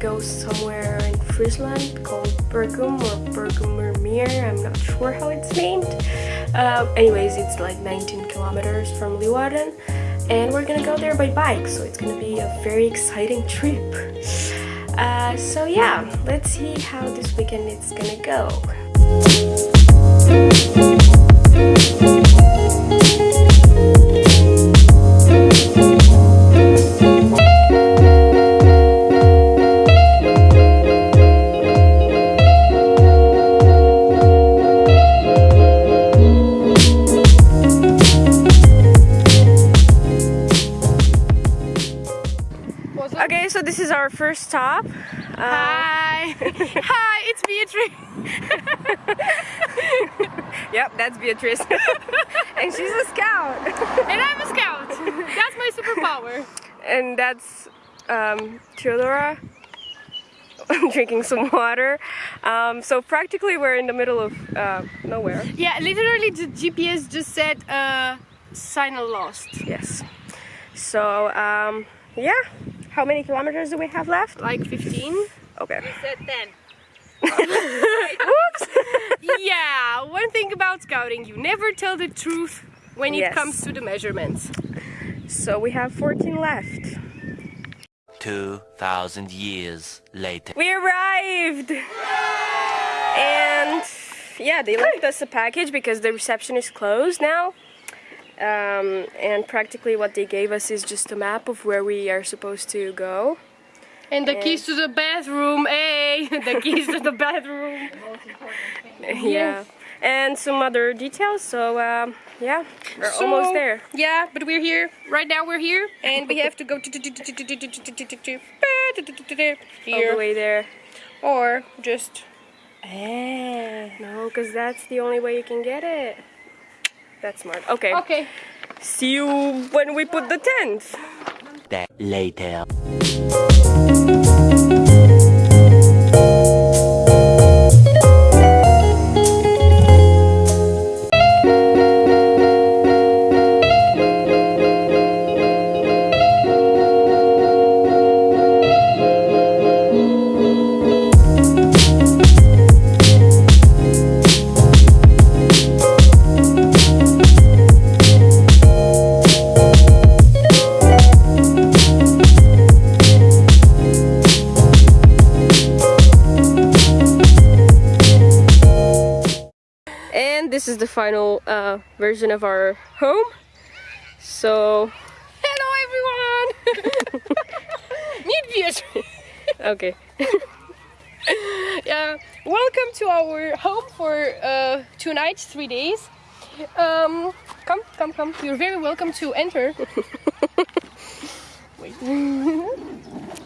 and go somewhere in Friesland called Bergum or Bergumermeer, I'm not sure how it's named. Uh, anyways, it's like 19 kilometers from Leeuwarden, and we're gonna go there by bike, so it's gonna be a very exciting trip. Uh, so yeah, let's see how this weekend is gonna go. Hi! It's Beatrice. yep, that's Beatrice. and she's a scout. And I'm a scout. That's my superpower. and that's um, Theodora drinking some water. Um, so practically we're in the middle of uh, nowhere. Yeah, literally the GPS just said uh, signal lost. Yes. So um, yeah, how many kilometers do we have left? Like 15? Okay. Said 10. Oops. Yeah, one thing about scouting, you never tell the truth when it Yes. comes to the measurements. so we have 14 left. 2,000 years later. We arrived! And yeah, they left us a package because the reception is closed now. Um, and practically what they gave us is just a map of where we are supposed to go. And the keys to the bathroom, hey! The keys to the bathroom. Yeah. And some other details, so um, yeah, we're So, almost there. Yeah, but we're here. Right now we're here. And we have to go to All the way there. Or just No, because that's the only way you can get it. That's smart. Okay. Okay. See you when we put the tent. That later. The final uh, version of our home. So, Hello everyone! Meet Beatrice! okay. yeah, welcome to our home for uh, two nights, three days. Um, come, come, come. You're very welcome to enter.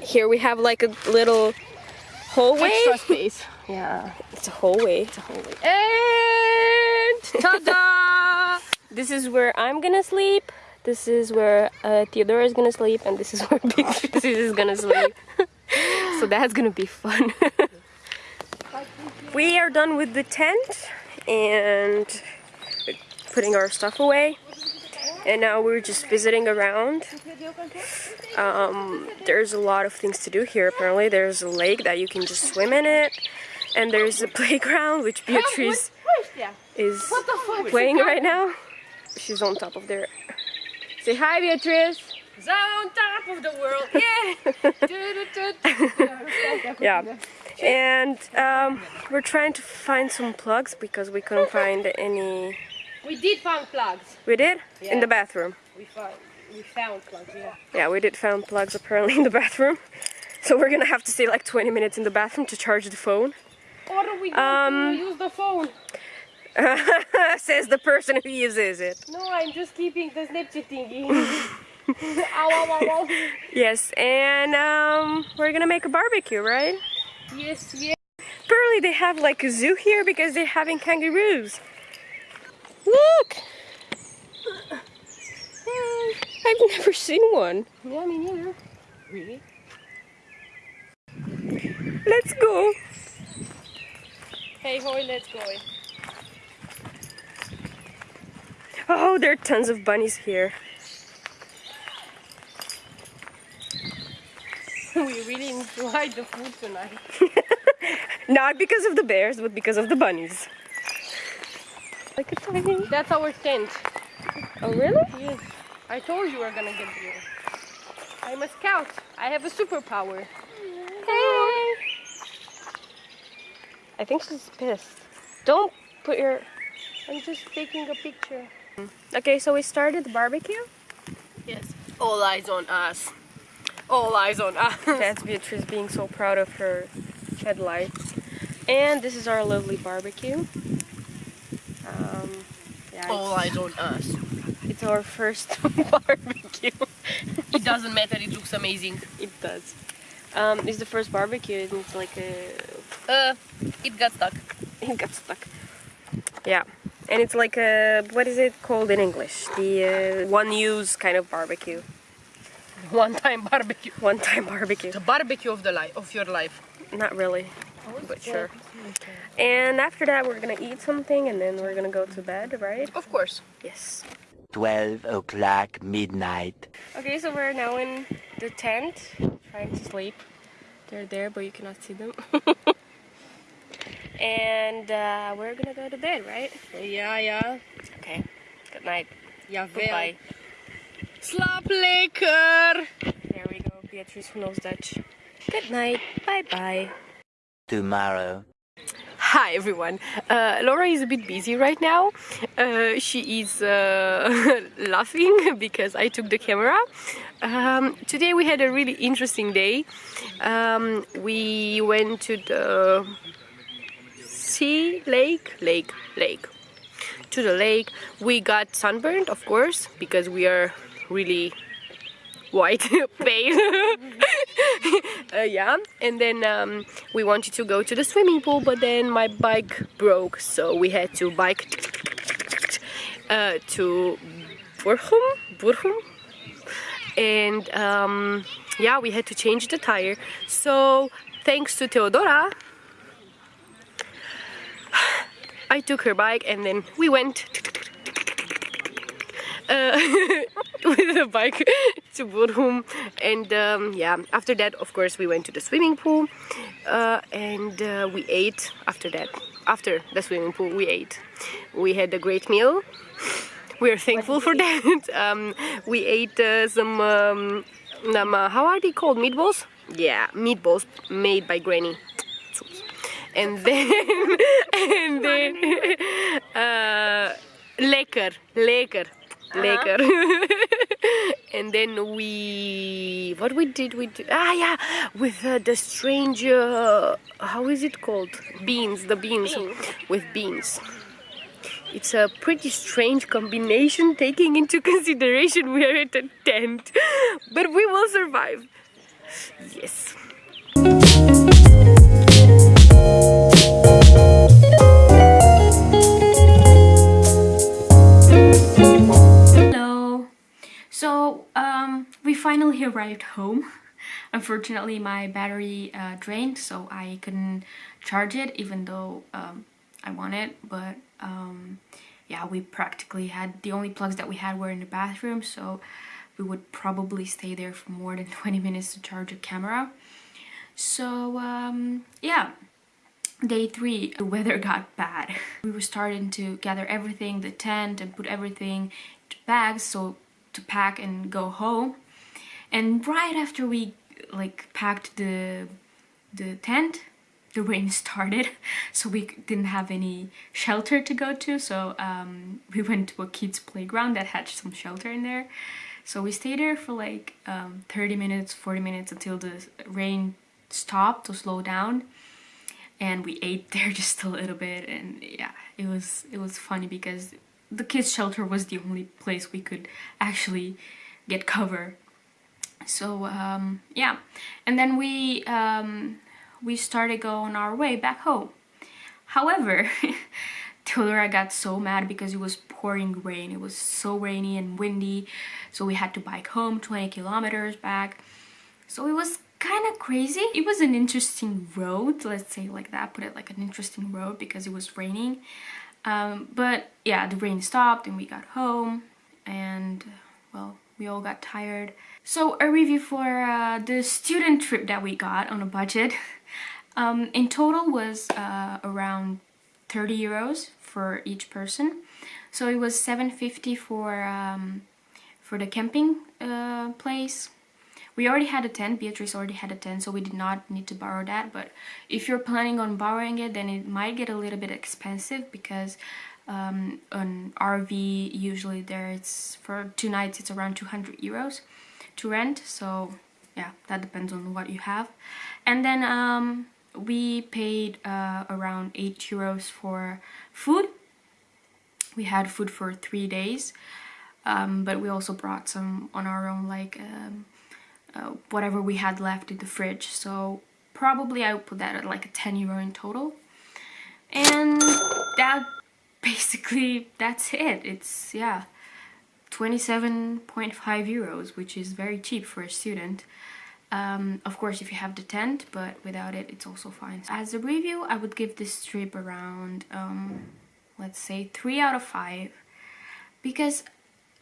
Here we have like a little hallway. Extra space. Yeah, it's a hallway. And ta-da! This is where I'm gonna sleep. This is where uh, Theodora is gonna sleep, and this is where Beatrice is gonna sleep. so that's gonna be fun. we are done with the tent and putting our stuff away. And now we're just visiting around. Um, there's a lot of things to do here. Apparently, there's a lake that you can just swim in it, and there's a playground which Beatrice. Is What the fuck? playing right now. She's on top of there. Say hi, Beatrice. On top of the world. Yeah. Yeah. And um, we're trying to find some plugs because we couldn't find any. we did find plugs. We did in the bathroom. We found we found plugs. Yeah. Yeah, we did find plugs apparently in the bathroom. So we're gonna have to stay like 20 minutes in the bathroom to charge the phone. Or we Um, to use the phone. Says the person who uses it. No, I'm just keeping the Snapchat thingy. ow, ow, ow. Yes, and um, we're gonna make a barbecue, right? Yes, yes. Apparently they have like a zoo here because they're having kangaroos. Look! Hey. I've never seen one. Yeah, me neither. Really? Let's go. Hey, hoy, let's go. Oh, there are tons of bunnies here. we really enjoyed the food tonight. Not because of the bears, but because of the bunnies. Like a tiny. That's our tent. Oh, really? Yes. I told you we're gonna get here. I'm a scout. I have a superpower. Hey! I think she's pissed. Don't put your. I'm just taking a picture. Okay, so we started the barbecue. Yes. All eyes on us. All eyes on us. That's Beatrice being so proud of her headlights. And this is our lovely barbecue. Um, yeah, All eyes on us. it's our first barbecue. It doesn't matter. It looks amazing. it does. Um, it's the first barbecue and it's like a... Uh, it got stuck. It got stuck. Yeah. And it's like a... What is it called in English? The uh, one-use kind of barbecue. One-time barbecue. One-time barbecue. The barbecue of the life of your life. Not really, but sure. And after that, we're gonna eat something and then we're gonna go to bed, right? Of course. Yes. 12 o'clock midnight. Okay, so we're now in the tent, trying to sleep. They're there, but you cannot see them. and uh, we're gonna go to bed, right? Yeah, yeah. Okay. Good night. Jawel. Goodbye. Slaap lekker. There we go. Beatrice who knows Dutch. Good night. Bye bye. Tomorrow. Hi everyone. Uh, Laura is a bit busy right now. Uh, she is uh, laughing because I took the camera. Um, today we had a really interesting day. Um, we went to the sea, lake, lake, lake. To the lake. We got sunburned, of course, because we are really white, pale. uh, yeah, and then um, we wanted to go to the swimming pool, but then my bike broke, so we had to bike uh, to Burhum, Burhum, and um, yeah, we had to change the tire. So thanks to Theodora, I took her bike, and then we went. Uh, with the bike to Bodrum and um, yeah after that of course we went to the swimming pool uh, and uh, we ate after that. After the swimming pool we ate. We had a great meal. We are thankful for that. Um, we ate uh, some um, how are they called? Meatballs? Yeah meatballs made by granny and then and then uh, lekker lekker lekker and then we what we did we did ah yeah with uh, the strange uh, how is it called? Beans the beans. With beans. It's a pretty strange combination taking into consideration we are at a tent but we will survive. Yes we arrived home. Unfortunately, my battery uh, drained, so I couldn't charge it, even though um, I wanted. But um, yeah, we practically had the only plugs that we had were in the bathroom, so we would probably stay there for more than 20 minutes to charge a camera. So um, yeah, day three the weather got bad we were starting to gather everything the tent and put everything to bags so to pack and go home and right after we like packed the the tent the rain started. So we didn't have any shelter to go to. So um, we went to a kids playground that had some shelter in there. So we stayed there for like um, 30 minutes 40 minutes until the rain stopped to slow down. And we ate there just a little bit. And yeah it was it was funny because the kids shelter was the only place we could actually get cover so um, yeah. And then we um, we started going our way back home. However Theodora got so mad because it was pouring rain. It was so rainy and windy. So we had to bike home 20 kilometers back. So it was kind of crazy. It was an interesting road, let's say like that, put it like an interesting road because it was raining. Um, but yeah, the rain stopped and we got home and well, we all got tired. So a review for uh, the student trip that we got on a budget. Um, in total was uh, around 30 euros for each person. So it was 750 for um, for the camping uh, place. We already had a tent, Beatrice already had a tent, so we did not need to borrow that. But if you're planning on borrowing it, then it might get a little bit expensive because um, an RV usually there it's for two nights it's around 200 euros to rent. So yeah, that depends on what you have. And then um, we paid uh, around 8 euros for food. We had food for three days, um, but we also brought some on our own, like um, uh, whatever we had left in the fridge. So probably I would put that at like a 10 euro in total. And that basically, that's it. It's, yeah, 27.5 euros, which is very cheap for a student. Um, of course, if you have the tent, but without it, it's also fine. As a review, I would give this trip around, um, let's say, 3 out of 5. Because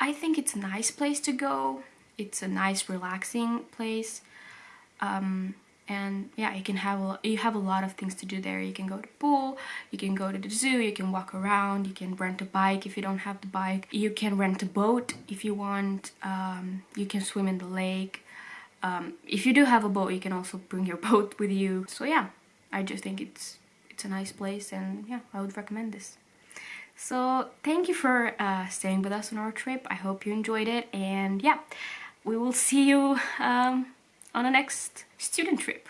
I think it's a nice place to go. It's a nice, relaxing place. Um, and yeah, you can have a, you have a lot of things to do there. You can go to the pool, you can go to the zoo, you can walk around, you can rent a bike if you don't have the bike. You can rent a boat if you want. Um, you can swim in the lake um, if you do have a boat, you can also bring your boat with you. So yeah, I just think it's it's a nice place and yeah, I would recommend this. So thank you for uh, staying with us on our trip. I hope you enjoyed it and yeah, we will see you um, on the next student trip.